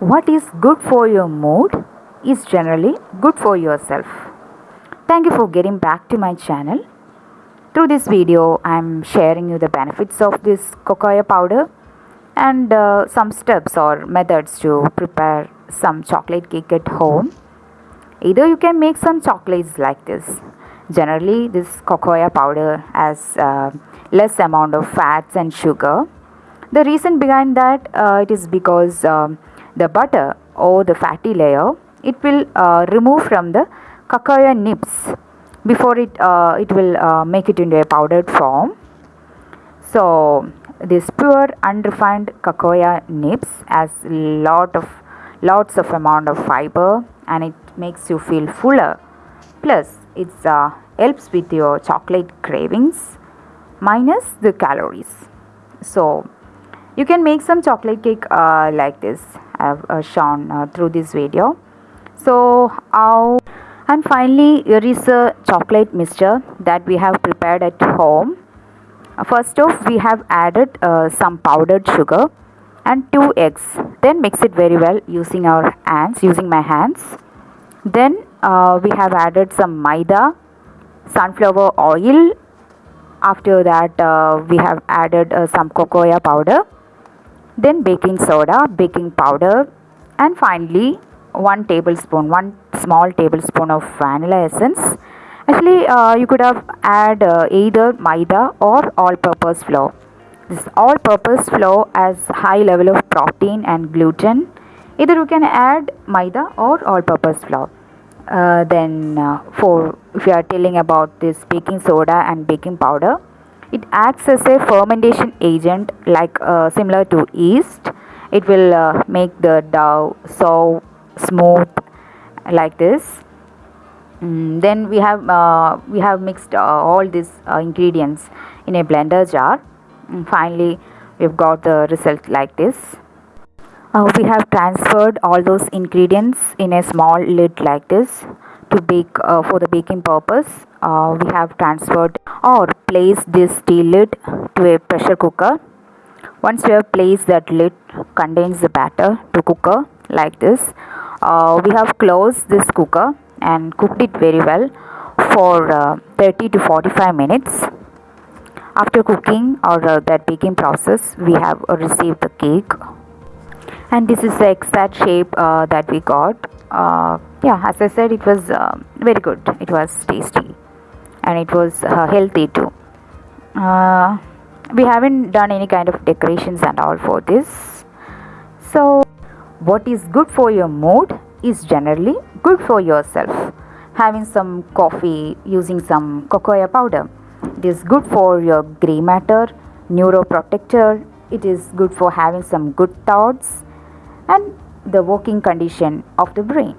What is good for your mood is generally good for yourself. Thank you for getting back to my channel. Through this video, I'm sharing you the benefits of this cocoa powder and uh, some steps or methods to prepare some chocolate cake at home. Either you can make some chocolates like this. Generally, this cocoa powder has uh, less amount of fats and sugar. The reason behind that uh, it is because um, the butter or the fatty layer it will uh, remove from the cacao nibs before it uh, it will uh, make it into a powdered form. So this pure unrefined cacao nibs has lot of lots of amount of fiber and it makes you feel fuller plus it uh, helps with your chocolate cravings minus the calories so you can make some chocolate cake uh, like this i've uh, shown uh, through this video. So how and finally here is a chocolate mixture that we have prepared at home. First off we have added uh, some powdered sugar and two eggs. Then mix it very well using our hands using my hands. Then uh, we have added some maida sunflower oil. After that uh, we have added uh, some cocoa powder then baking soda baking powder and finally one tablespoon one small tablespoon of vanilla essence. Actually uh, you could have add uh, either maida or all purpose flour. This all purpose flour has high level of protein and gluten. Either you can add maida or all purpose flour. Uh, then uh, for if you are telling about this baking soda and baking powder it acts as a fermentation agent like uh, similar to yeast. It will uh, make the dough so smooth like this. Mm, then we have uh, we have mixed uh, all these ingredients in a blender jar. And finally we've got the result like this. Uh, we have transferred all those ingredients in a small lid like this to bake uh, for the baking purpose uh, we have transferred or placed this steel lid to a pressure cooker. Once we have placed that lid contains the batter to cooker like this. Uh, we have closed this cooker and cooked it very well for uh, 30 to 45 minutes. After cooking or uh, that baking process we have received the cake. And this is the exact shape uh, that we got. Uh, yeah as i said it was uh, very good. It was tasty and it was uh, healthy too. Uh, we haven't done any kind of decorations and all for this. So what is good for your mood is generally good for yourself. Having some coffee using some cocoa powder it is good for your gray matter neuroprotector. It is good for having some good thoughts and the working condition of the brain.